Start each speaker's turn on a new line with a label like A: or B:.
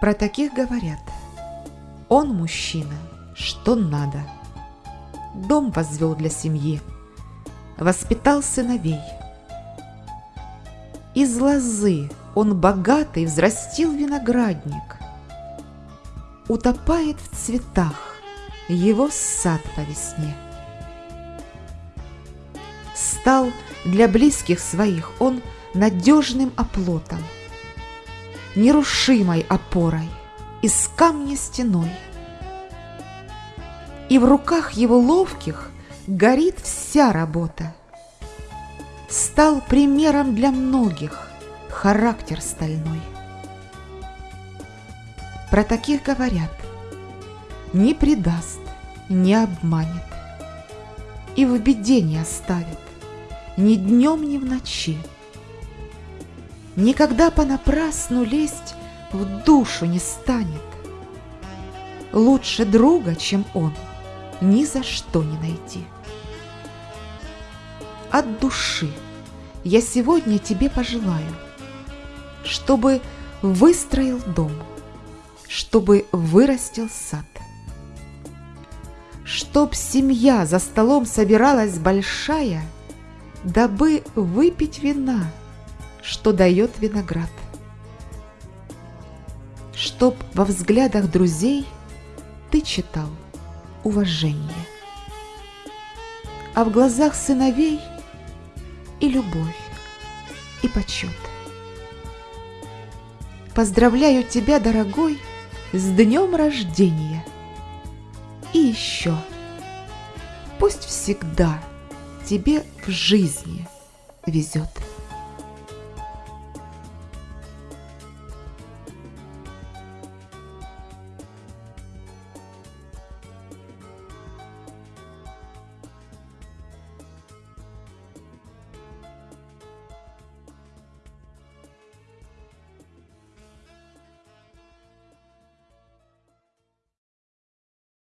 A: Про таких говорят. Он мужчина, что надо. Дом возвел для семьи, воспитал сыновей. Из лозы он богатый взрастил виноградник. Утопает в цветах его сад по весне. Стал для близких своих он надежным оплотом, нерушимой опорой, из камня стеной. И в руках его ловких горит вся работа. Стал примером для многих характер стальной. Про таких говорят, не предаст, не обманет и в беде не оставит ни днем, ни в ночи. Никогда понапрасну лезть в душу не станет. Лучше друга, чем он, ни за что не найти. От души я сегодня тебе пожелаю, чтобы выстроил дом, чтобы вырастил сад, чтоб семья за столом собиралась большая, дабы выпить вина, что дает виноград. Чтоб во взглядах друзей ты читал уважение, а в глазах сыновей и любовь, и почет. Поздравляю тебя, дорогой, с днем рождения. И еще, пусть всегда тебе в жизни везет.